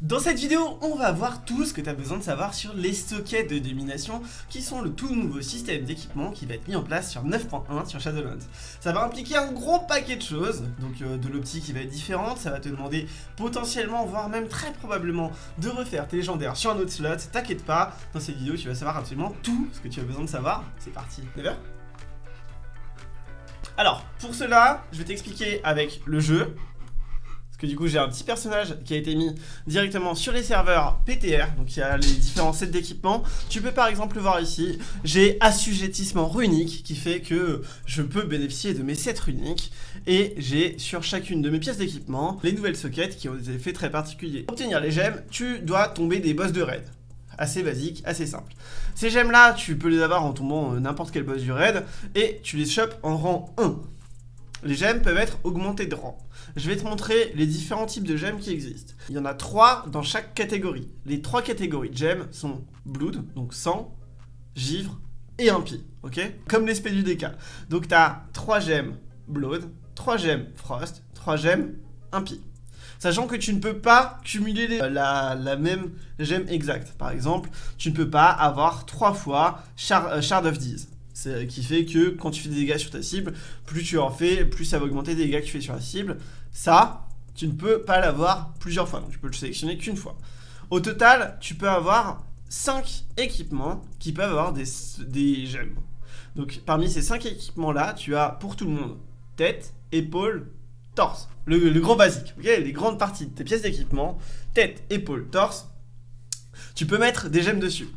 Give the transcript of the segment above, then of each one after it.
Dans cette vidéo, on va voir tout ce que tu as besoin de savoir sur les sockets de domination qui sont le tout nouveau système d'équipement qui va être mis en place sur 9.1 sur Shadowlands. Ça va impliquer un gros paquet de choses, donc euh, de l'optique qui va être différente, ça va te demander potentiellement, voire même très probablement, de refaire tes légendaires sur un autre slot, t'inquiète pas, dans cette vidéo tu vas savoir absolument tout ce que tu as besoin de savoir, c'est parti, d'accord alors, pour cela, je vais t'expliquer avec le jeu, que du coup j'ai un petit personnage qui a été mis directement sur les serveurs PTR, donc il y a les différents sets d'équipement. Tu peux par exemple le voir ici, j'ai assujettissement runique qui fait que je peux bénéficier de mes sets runiques et j'ai sur chacune de mes pièces d'équipement les nouvelles sockets qui ont des effets très particuliers. Pour obtenir les gemmes, tu dois tomber des boss de raid assez basique, assez simple. Ces gemmes là, tu peux les avoir en tombant euh, n'importe quel boss du raid et tu les chopes en rang 1. Les gemmes peuvent être augmentées de rang. Je vais te montrer les différents types de gemmes qui existent. Il y en a trois dans chaque catégorie. Les trois catégories de gemmes sont Blood, donc sang, givre et impie, ok? Comme l'espèce du DK. Donc tu as trois gemmes Blood, trois gemmes Frost, trois gemmes impie. Sachant que tu ne peux pas cumuler la, même gemme exacte. Par exemple, tu ne peux pas avoir trois fois euh, Shard of Deez qui fait que quand tu fais des dégâts sur ta cible, plus tu en fais, plus ça va augmenter les dégâts que tu fais sur la cible. Ça, tu ne peux pas l'avoir plusieurs fois, donc tu peux le sélectionner qu'une fois. Au total, tu peux avoir 5 équipements qui peuvent avoir des, des gemmes. Donc parmi ces 5 équipements-là, tu as pour tout le monde tête, épaule, torse. Le, le grand basique, Les grandes parties de tes pièces d'équipement, tête, épaule, torse. Tu peux mettre des gemmes dessus.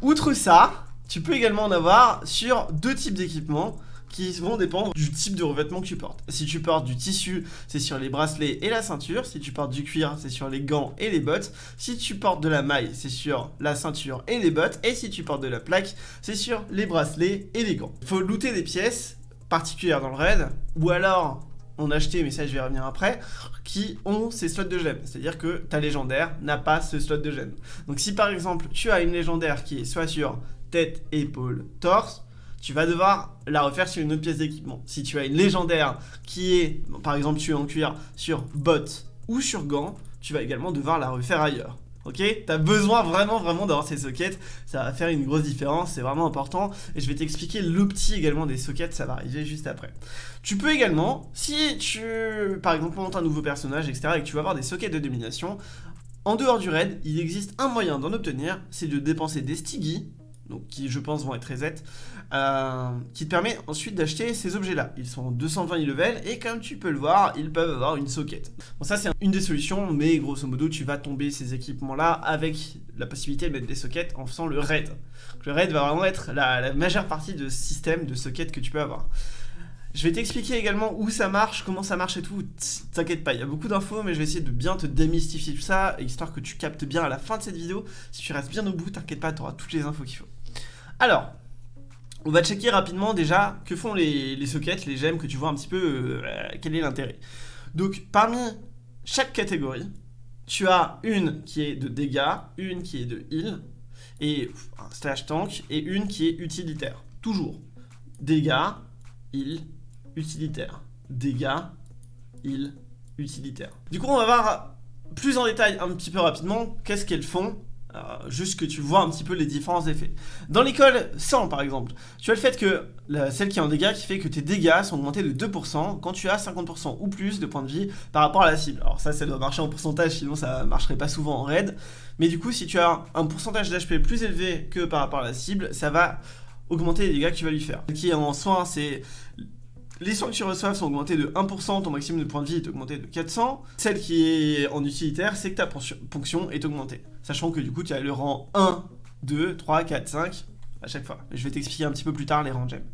Outre ça, tu peux également en avoir sur deux types d'équipements qui vont dépendre du type de revêtement que tu portes. Si tu portes du tissu, c'est sur les bracelets et la ceinture. Si tu portes du cuir, c'est sur les gants et les bottes. Si tu portes de la maille, c'est sur la ceinture et les bottes. Et si tu portes de la plaque, c'est sur les bracelets et les gants. Il faut looter des pièces particulières dans le raid, ou alors en acheter, mais ça je vais revenir après, qui ont ces slots de gemmes. C'est-à-dire que ta légendaire n'a pas ce slot de gemmes. Donc si par exemple tu as une légendaire qui est soit sur tête, épaule, torse, tu vas devoir la refaire sur une autre pièce d'équipement. Si tu as une légendaire qui est, par exemple, tu es en cuir sur bottes ou sur gants, tu vas également devoir la refaire ailleurs. Ok? T'as besoin vraiment vraiment d'avoir ces sockets, ça va faire une grosse différence, c'est vraiment important. Et je vais t'expliquer l'opti également des sockets, ça va arriver juste après. Tu peux également, si tu, par exemple, montes un nouveau personnage, etc., et que tu vas avoir des sockets de domination, en dehors du raid, il existe un moyen d'en obtenir, c'est de dépenser des stigis donc qui je pense vont être reset, euh, qui te permet ensuite d'acheter ces objets-là. Ils sont 220 level et comme tu peux le voir, ils peuvent avoir une socket. Bon ça c'est une des solutions, mais grosso modo tu vas tomber ces équipements-là avec la possibilité de mettre des sockets en faisant le raid. le raid va vraiment être la, majeure partie de système de sockets que tu peux avoir. Je vais t'expliquer également où ça marche, comment ça marche et tout. T'inquiète pas, il y a beaucoup d'infos, mais je vais essayer de bien te démystifier tout ça, histoire que tu captes bien à la fin de cette vidéo. Si tu restes bien au bout, t'inquiète pas, tu auras toutes les infos qu'il faut. Alors, on va checker rapidement déjà que font les, sockets, les gemmes, que tu vois un petit peu euh, quel est l'intérêt. Donc, parmi chaque catégorie, tu as une qui est de dégâts, une qui est de heal, et un slash tank, et une qui est utilitaire. Toujours. Dégâts, heal, utilitaire. Dégâts, heal, utilitaire. Du coup, on va voir plus en détail un petit peu rapidement qu'est-ce qu'elles font euh, juste que tu vois un petit peu les différents effets. Dans l'école 100 par exemple, tu as le fait que celle qui est en dégâts qui fait que tes dégâts sont augmentés de 2% quand tu as 50% ou plus de points de vie par rapport à la cible. Alors ça, ça doit marcher en pourcentage, sinon ça marcherait pas souvent en raid. Mais du coup, si tu as un pourcentage d'HP plus élevé que par rapport à la cible, ça va augmenter les dégâts que tu vas lui faire. Ce qui est en soin, c'est les soins que tu reçois sont augmentés de 1%, ton maximum de points de vie est augmenté de 400. Celle qui est en utilitaire, c'est que ta ponction est augmentée. Sachant que du coup, tu as le rang 1, 2, 3, 4, 5 à chaque fois. Je vais t'expliquer un petit peu plus tard les rangs gemmes.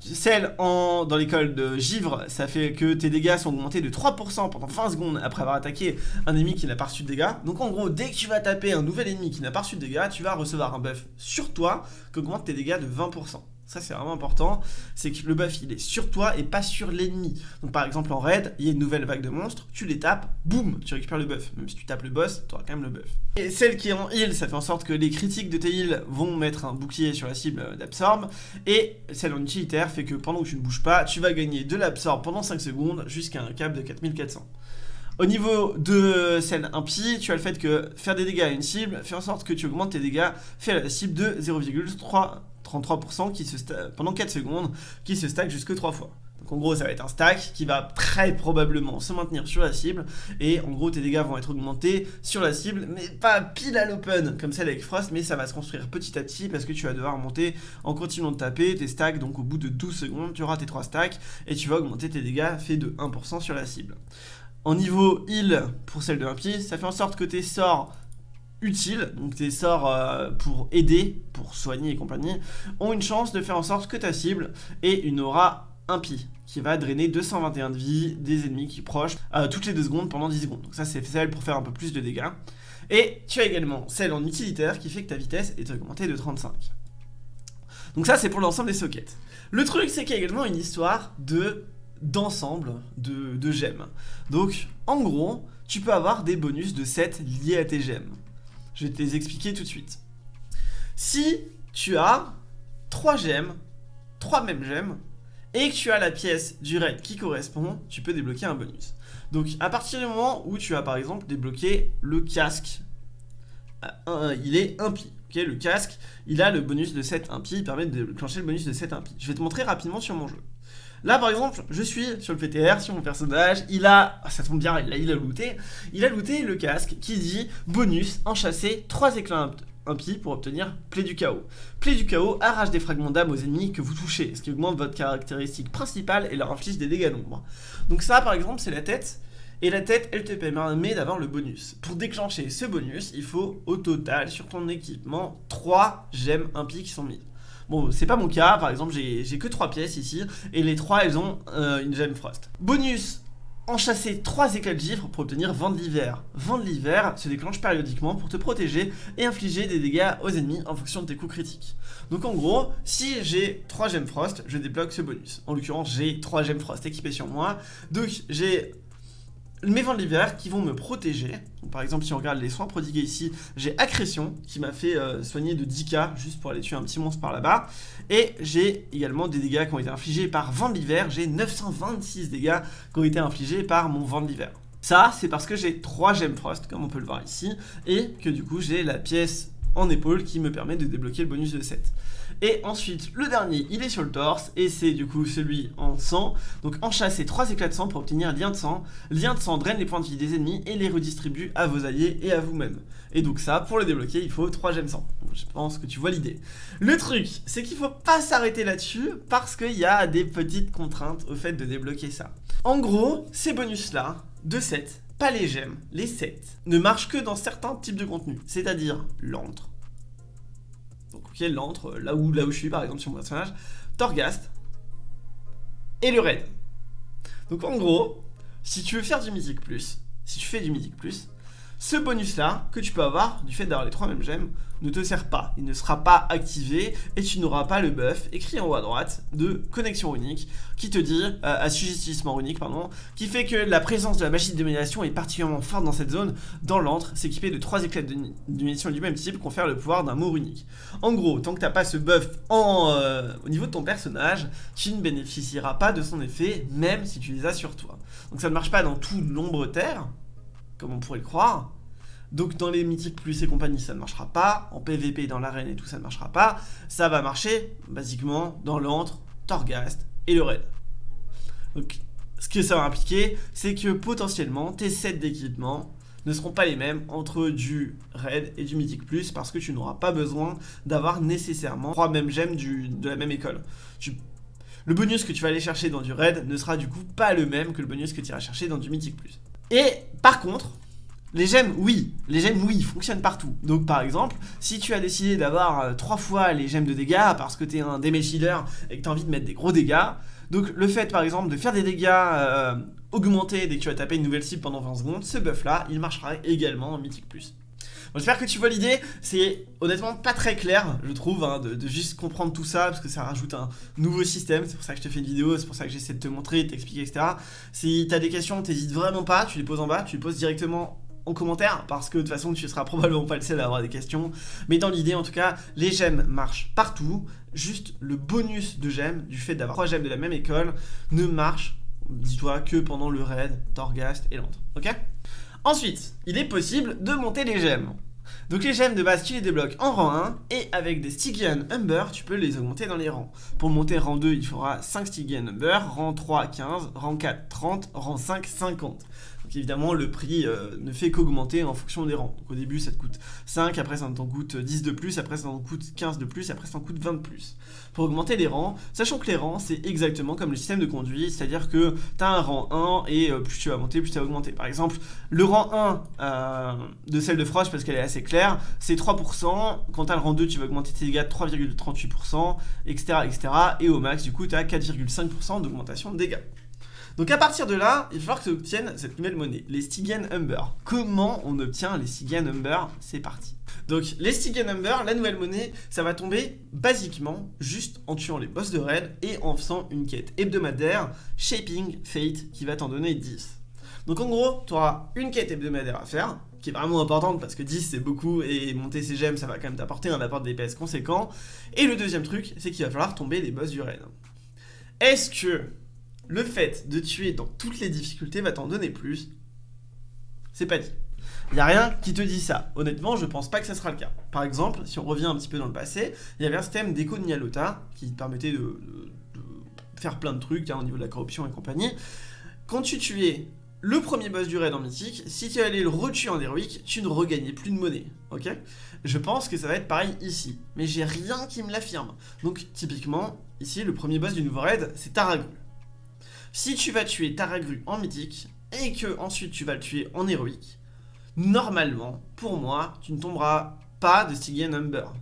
Celle en, dans l'école de givre, ça fait que tes dégâts sont augmentés de 3% pendant 20 secondes après avoir attaqué un ennemi qui n'a pas reçu de dégâts. Donc en gros, dès que tu vas taper un nouvel ennemi qui n'a pas reçu de dégâts, tu vas recevoir un buff sur toi qui augmente tes dégâts de 20%. Ça c'est vraiment important, c'est que le buff il est sur toi et pas sur l'ennemi. Donc par exemple en raid, il y a une nouvelle vague de monstres, tu les tapes, boum, tu récupères le buff. Même si tu tapes le boss, tu auras quand même le buff. Et celle qui est en heal, ça fait en sorte que les critiques de tes heals vont mettre un bouclier sur la cible d'absorbe. Et celle en utilitaire fait que pendant que tu ne bouges pas, tu vas gagner de l'absorbe pendant 5 secondes jusqu'à un cap de 4400. Au niveau de scène impie, tu as le fait que faire des dégâts à une cible fait en sorte que tu augmentes tes dégâts fait à la cible de 0,33% qui se pendant 4 secondes, qui se stack jusque 3 fois. Donc en gros ça va être un stack qui va très probablement se maintenir sur la cible et en gros tes dégâts vont être augmentés sur la cible mais pas pile à l'open comme celle avec Frost mais ça va se construire petit à petit parce que tu vas devoir monter en continuant de taper tes stacks donc au bout de 12 secondes tu auras tes 3 stacks et tu vas augmenter tes dégâts fait de 1% sur la cible. En niveau heal, pour celle de l'impie, ça fait en sorte que tes sorts utiles, donc tes sorts euh, pour aider, pour soigner et compagnie, ont une chance de faire en sorte que ta cible ait une aura impie, qui va drainer 221 de vie des ennemis qui proches euh, toutes les 2 secondes pendant 10 secondes. Donc ça c'est celle pour faire un peu plus de dégâts. Et tu as également celle en utilitaire qui fait que ta vitesse est augmentée de 35. Donc ça c'est pour l'ensemble des sockets. Le truc c'est qu'il y a également une histoire de d'ensemble de, gemmes. Donc, en gros, tu peux avoir des bonus de 7 liés à tes gemmes. Je vais te les expliquer tout de suite. Si tu as 3 gemmes, 3 mêmes gemmes, et que tu as la pièce du raid qui correspond, tu peux débloquer un bonus. Donc, à partir du moment où tu as par exemple débloqué le casque, euh, il est impie. ok le casque, il a le bonus de 7 impie, il permet de déclencher le bonus de 7 impie. Je vais te montrer rapidement sur mon jeu. Là, par exemple, je suis sur le PTR, sur mon personnage, il a, ah, ça tombe bien, il il a looté, il a looté le casque qui dit bonus, enchasser 3 éclats impies pour obtenir plaie du chaos. Plaie du chaos arrache des fragments d'âme aux ennemis que vous touchez, ce qui augmente votre caractéristique principale et leur inflige des dégâts d'ombre. Donc ça, par exemple, c'est la tête, et la tête, elle te permet d'avoir le bonus. Pour déclencher ce bonus, il faut au total, sur ton équipement, 3 gemmes impies qui sont mises. Bon, c'est pas mon cas, par exemple, j'ai que 3 pièces ici, et les 3, elles ont euh, une gemme frost. Bonus enchasser 3 éclats de givre pour obtenir vent de l'hiver. Vent de l'hiver se déclenche périodiquement pour te protéger et infliger des dégâts aux ennemis en fonction de tes coups critiques. Donc en gros, si j'ai 3 gemmes frost, je débloque ce bonus. En l'occurrence, j'ai 3 gemmes frost équipées sur moi. Donc j'ai mes vents de l'hiver qui vont me protéger. par exemple, si on regarde les soins prodigués ici, j'ai Accrétion qui m'a fait euh, soigner de 10k juste pour aller tuer un petit monstre par là-bas. Et j'ai également des dégâts qui ont été infligés par vent de l'hiver. J'ai 926 dégâts qui ont été infligés par mon vent de l'hiver. Ça, c'est parce que j'ai 3 gemmes frost, comme on peut le voir ici, et que du coup, j'ai la pièce en épaule qui me permet de débloquer le bonus de 7. Et ensuite, le dernier, il est sur le torse, et c'est du coup celui en sang. Donc enchasser 3 éclats de sang pour obtenir lien de sang. Lien de sang draine les points de vie des ennemis et les redistribue à vos alliés et à vous-même. Et donc ça, pour le débloquer, il faut 3 gemmes sang. Je pense que tu vois l'idée. Le truc, c'est qu'il faut pas s'arrêter là-dessus, parce qu'il y a des petites contraintes au fait de débloquer ça. En gros, ces bonus-là, de 7, pas les gemmes, les 7, ne marchent que dans certains types de contenus, c'est-à-dire l'antre, ok, l'antre, là où, là où je suis par exemple sur mon personnage, Torghast et le raid. Donc en gros, si tu veux faire du Mythic Plus, si tu fais du Mythic Plus, ce bonus là que tu peux avoir du fait d'avoir les trois mêmes gemmes ne te sert pas, il ne sera pas activé et tu n'auras pas le buff écrit en haut à droite de connexion unique qui te dit, euh, assujettissement unique pardon, qui fait que la présence de la magie de domination est particulièrement forte dans cette zone. Dans l'antre, s'équiper de trois éclats de munitions du même type confère le pouvoir d'un mot unique. En gros, tant que t'as pas ce buff euh, au niveau de ton personnage, tu ne bénéficieras pas de son effet, même si tu les as sur toi. Donc ça ne marche pas dans tout l'ombre terre, comme on pourrait le croire, donc dans les mythiques plus et compagnie, ça ne marchera pas. En PVP, dans l'arène et tout, ça ne marchera pas. Ça va marcher, basiquement, dans l'antre, Torghast et le raid. Donc ce que ça va impliquer, c'est que potentiellement, tes sets d'équipement ne seront pas les mêmes entre du raid et du mythique plus parce que tu n'auras pas besoin d'avoir nécessairement trois mêmes gemmes de la même école. le bonus que tu vas aller chercher dans du raid ne sera du coup pas le même que le bonus que tu iras chercher dans du mythique plus. Et par contre, les gemmes, oui, les gemmes, oui, fonctionnent partout. Donc par exemple, si tu as décidé d'avoir euh, trois fois les gemmes de dégâts parce que tu es un damage healer et que tu as envie de mettre des gros dégâts, donc le fait par exemple de faire des dégâts euh, augmentés dès que tu vas taper une nouvelle cible pendant 20 secondes, ce buff là, il marchera également en Mythic+. Plus. J'espère que tu vois l'idée, c'est honnêtement pas très clair, je trouve, hein, de, de, juste comprendre tout ça, parce que ça rajoute un nouveau système, c'est pour ça que je te fais une vidéo, c'est pour ça que j'essaie de te montrer, de t'expliquer, etc. Si t'as des questions, t'hésites vraiment pas, tu les poses en bas, tu les poses directement en commentaire parce que de toute façon tu seras probablement pas le seul à avoir des questions mais dans l'idée en tout cas les gemmes marchent partout juste le bonus de gemmes du fait d'avoir trois gemmes de la même école ne marche dis-toi que pendant le raid, Torghast et Londres, ok? Ensuite, il est possible de monter les gemmes. Donc les gemmes de base tu les débloques en rang 1 et avec des Stygian Humber tu peux les augmenter dans les rangs. Pour monter rang 2 il faudra 5 Stygian Humber, rang 3 15, rang 4 30, rang 5 50. Donc évidemment, le prix euh, ne fait qu'augmenter en fonction des rangs. Donc au début, ça te coûte 5, après ça t'en coûte 10 de plus, après ça t'en coûte 15 de plus, après ça t'en coûte 20 de plus. Pour augmenter les rangs, sachant que les rangs, c'est exactement comme le système de conduit, c'est-à-dire que tu as un rang 1 et euh, plus tu vas monter, plus tu vas augmenter. Par exemple, le rang 1 euh, de celle de Frost, parce qu'elle est assez claire, c'est 3%. Quand tu as le rang 2, tu vas augmenter tes dégâts de 3,38%, etc., etc. Et au max, du coup, tu as 4,5% d'augmentation de dégâts. Donc à partir de là, il va falloir que tu obtiennes cette nouvelle monnaie, les Stygian Humber. Comment on obtient les Stygian Humber? C'est parti. Donc les Stygian Humber, la nouvelle monnaie, ça va tomber basiquement juste en tuant les boss de raid et en faisant une quête hebdomadaire Shaping Fate qui va t'en donner 10. Donc en gros, tu auras une quête hebdomadaire à faire, qui est vraiment importante parce que 10 c'est beaucoup et monter ses gemmes ça va quand même t'apporter un apport de DPS conséquent. Et le deuxième truc, c'est qu'il va falloir tomber les boss du raid. Est-ce que le fait de tuer dans toutes les difficultés va t'en donner plus. C'est pas dit. Il n'y a rien qui te dit ça. Honnêtement, je pense pas que ça sera le cas. Par exemple, si on revient un petit peu dans le passé, il y avait un système d'écho de Nyalota qui permettait de, faire plein de trucs au niveau de la corruption et compagnie. Quand tu tuais le premier boss du raid en mythique, si tu allais le retuer en héroïque, tu ne regagnais plus de monnaie, ok? Je pense que ça va être pareil ici, mais j'ai rien qui me l'affirme. Donc typiquement, ici, le premier boss du nouveau raid, c'est Taragru. Si tu vas tuer Taragru en mythique, et que ensuite tu vas le tuer en héroïque, normalement, pour moi, tu ne tomberas pas de Stygian Number.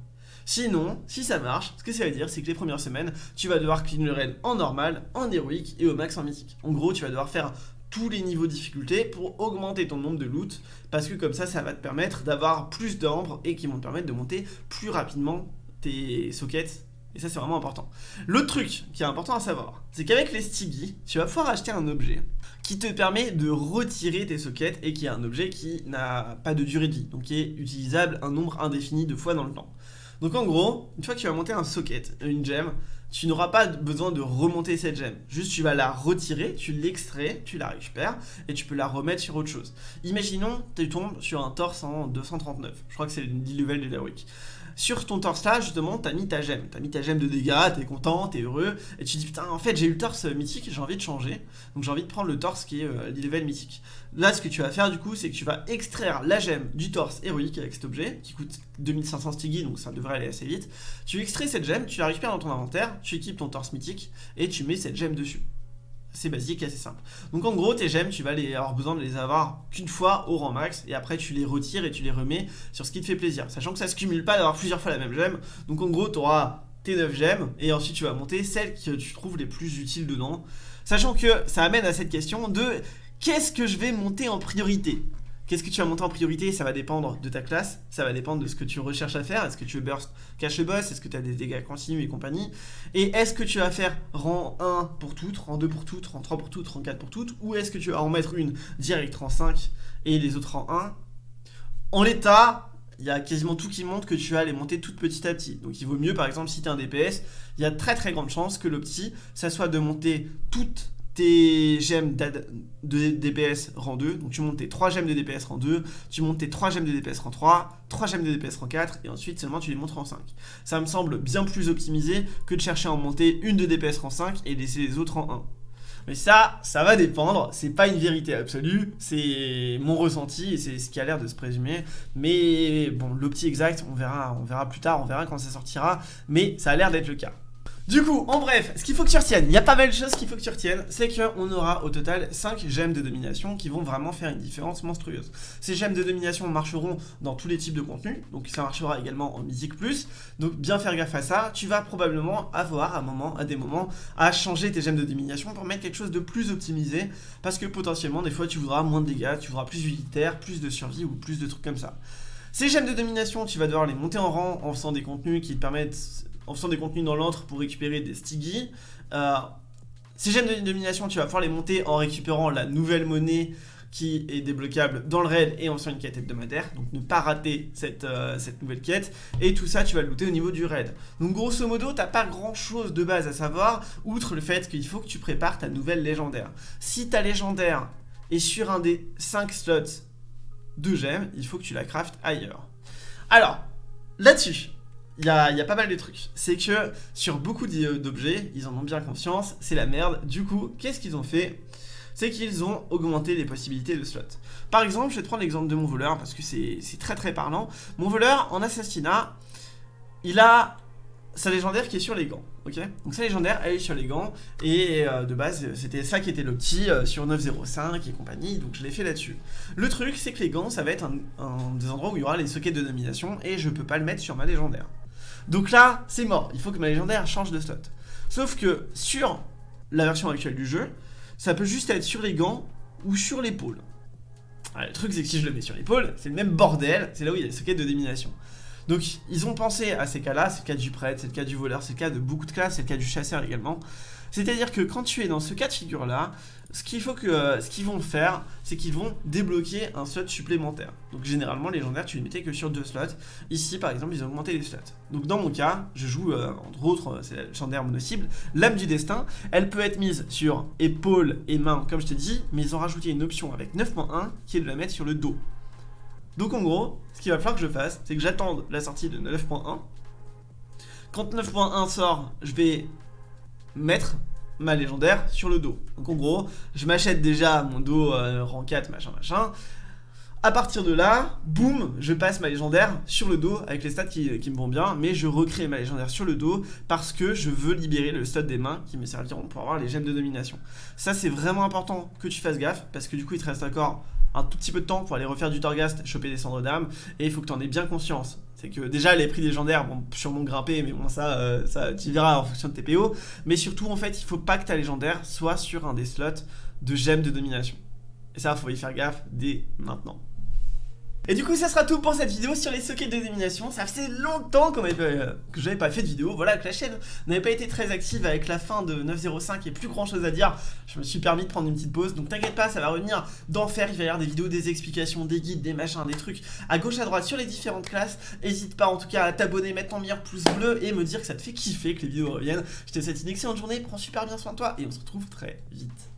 Sinon, si ça marche, ce que ça veut dire, c'est que les premières semaines, tu vas devoir clean le raid en normal, en héroïque et au max en mythique. En gros, tu vas devoir faire tous les niveaux de difficulté pour augmenter ton nombre de loot, parce que comme ça, ça va te permettre d'avoir plus d'ambre et qui vont te permettre de monter plus rapidement tes sockets et ça, c'est vraiment important. L'autre truc qui est important à savoir, c'est qu'avec les Stiggy, tu vas pouvoir acheter un objet qui te permet de retirer tes sockets et qui est un objet qui n'a pas de durée de vie, donc qui est utilisable un nombre indéfini de fois dans le temps. Donc en gros, une fois que tu vas monter un socket, une gemme, tu n'auras pas besoin de remonter cette gemme. Juste tu vas la retirer, tu l'extrais, tu la récupères et tu peux la remettre sur autre chose. Imaginons tu tombes sur un torse en 239. Je crois que c'est le level de l'heroic sur ton torse là, justement, t'as mis ta gemme. T'as mis ta gemme de dégâts, t'es content, t'es heureux, et tu dis putain, en fait, j'ai eu le torse mythique, j'ai envie de changer. Donc j'ai envie de prendre le torse qui est euh, level mythique. Là, ce que tu vas faire du coup, c'est que tu vas extraire la gemme du torse héroïque avec cet objet, qui coûte 2500 stiggy, donc ça devrait aller assez vite. Tu extrais cette gemme, tu la récupères dans ton inventaire, tu équipes ton torse mythique, et tu mets cette gemme dessus. C'est basique et assez simple. Donc en gros, tes gemmes, tu vas avoir besoin de les avoir qu'une fois au rang max, et après tu les retires et tu les remets sur ce qui te fait plaisir. Sachant que ça se cumule pas d'avoir plusieurs fois la même gemme. Donc en gros, tu auras tes 9 gemmes, et ensuite tu vas monter celles que tu trouves les plus utiles dedans. Sachant que ça amène à cette question de qu'est-ce que je vais monter en priorité? Qu'est-ce que tu vas monter en priorité? Ça va dépendre de ta classe, ça va dépendre de ce que tu recherches à faire. Est-ce que tu veux burst cache le boss? Est-ce que tu as des dégâts continus et compagnie? Et est-ce que tu vas faire rang 1 pour toutes, rang 2 pour toutes, rang 3 pour toutes, rang 4 pour toutes? Ou est-ce que tu vas en mettre une direct rang 5 et les autres rang 1 En l'état, il y a quasiment tout qui montre que tu vas les monter toutes petit à petit. Donc il vaut mieux par exemple si tu un DPS, il y a très très grande chance que l'opti, ça soit de monter toutes tes gemmes de DPS rang 2, donc tu montes tes 3 gemmes de DPS rang 2, tu montes tes 3 gemmes de DPS rang 3, 3 gemmes de DPS rang 4, et ensuite seulement tu les montes rang 5. Ça me semble bien plus optimisé que de chercher à en monter une de DPS rang 5 et laisser les autres en 1. Mais ça, ça va dépendre, c'est pas une vérité absolue, c'est mon ressenti et c'est ce qui a l'air de se présumer. Mais bon, l'opti exact, on verra, on verra plus tard, on verra quand ça sortira, mais ça a l'air d'être le cas. Du coup, en bref, ce qu'il faut que tu retiennes, il y a pas mal de choses qu'il faut que tu retiennes, c'est qu'on aura au total 5 gemmes de domination qui vont vraiment faire une différence monstrueuse. Ces gemmes de domination marcheront dans tous les types de contenus, donc ça marchera également en musique plus, donc bien faire gaffe à ça, tu vas probablement avoir à, moment, à des moments à changer tes gemmes de domination pour mettre quelque chose de plus optimisé, parce que potentiellement des fois tu voudras moins de dégâts, tu voudras plus utilitaire, plus de survie ou plus de trucs comme ça. Ces gemmes de domination, tu vas devoir les monter en rang en faisant des contenus qui te permettent en faisant des contenus dans l'antre pour récupérer des Stiggy. Euh, ces gemmes de domination, tu vas pouvoir les monter en récupérant la nouvelle monnaie qui est débloquable dans le raid et en faisant une quête hebdomadaire. Donc ne pas rater cette, euh, cette nouvelle quête. Et tout ça, tu vas le looter au niveau du raid. Donc grosso modo, t'as pas grand chose de base à savoir, outre le fait qu'il faut que tu prépares ta nouvelle légendaire. Si ta légendaire est sur un des 5 slots de gemmes, il faut que tu la craftes ailleurs. Alors, là-dessus, il y a, pas mal de trucs. C'est que sur beaucoup d'objets, ils en ont bien conscience, c'est la merde. Du coup, qu'est-ce qu'ils ont fait? C'est qu'ils ont augmenté les possibilités de slots. Par exemple, je vais te prendre l'exemple de mon voleur, parce que c'est très très parlant. Mon voleur, en assassinat, il a sa légendaire qui est sur les gants, ok? Donc sa légendaire, elle est sur les gants, et euh, de base, c'était ça qui était le petit euh, sur 905 et compagnie, donc je l'ai fait là-dessus. Le truc, c'est que les gants, ça va être un, un, des endroits où il y aura les sockets de nomination, et je peux pas le mettre sur ma légendaire. Donc là, c'est mort, il faut que ma légendaire change de slot. Sauf que sur la version actuelle du jeu, ça peut juste être sur les gants ou sur l'épaule. Le truc c'est que si je le mets sur l'épaule, c'est le même bordel, c'est là où il y a les sockets de domination. Donc ils ont pensé à ces cas-là, c'est le cas du prêtre, c'est le cas du voleur, c'est le cas de beaucoup de classes, c'est le cas du chasseur également. C'est-à-dire que quand tu es dans ce cas de figure-là, ce qu'il euh, ce qu'ils vont faire, c'est qu'ils vont débloquer un slot supplémentaire. Donc généralement, légendaire, tu les mettais que sur deux slots. Ici, par exemple, ils ont augmenté les slots. Donc dans mon cas, je joue, euh, entre autres, euh, c'est la légendaire mono-cible, l'âme du destin. Elle peut être mise sur épaule et main, comme je t'ai dit, mais ils ont rajouté une option avec 9.1 qui est de la mettre sur le dos. Donc en gros, ce qu'il va falloir que je fasse, c'est que j'attende la sortie de 9.1. Quand 9.1 sort, je vais mettre ma légendaire sur le dos. Donc en gros, je m'achète déjà mon dos euh, rang 4, machin, machin. À partir de là, boum, je passe ma légendaire sur le dos avec les stats qui, me vont bien, mais je recrée ma légendaire sur le dos parce que je veux libérer le slot des mains qui me serviront pour avoir les gemmes de domination. Ça, c'est vraiment important que tu fasses gaffe parce que du coup, il te reste encore un tout petit peu de temps pour aller refaire du Torghast, choper des cendres d'âme, et il faut que tu en aies bien conscience. C'est que déjà les prix légendaires vont sûrement grimper, mais bon ça, euh, ça tu verras en fonction de tes PO. Mais surtout en fait, il faut pas que ta légendaire soit sur un des slots de gemmes de domination. Et ça, faut y faire gaffe dès maintenant. Et du coup ça sera tout pour cette vidéo sur les sockets de domination. Ça faisait longtemps que j'avais pas fait de vidéo. Voilà que la chaîne n'avait pas été très active avec la fin de 9.05 et plus grand chose à dire. Je me suis permis de prendre une petite pause. Donc t'inquiète pas ça va revenir d'enfer Il va y avoir des vidéos, des explications, des guides, des machins, des trucs À gauche à droite sur les différentes classes. N'hésite pas en tout cas à t'abonner, mettre ton meilleur pouce bleu Et me dire que ça te fait kiffer que les vidéos reviennent. Je te souhaite une excellente journée, prends super bien soin de toi Et on se retrouve très vite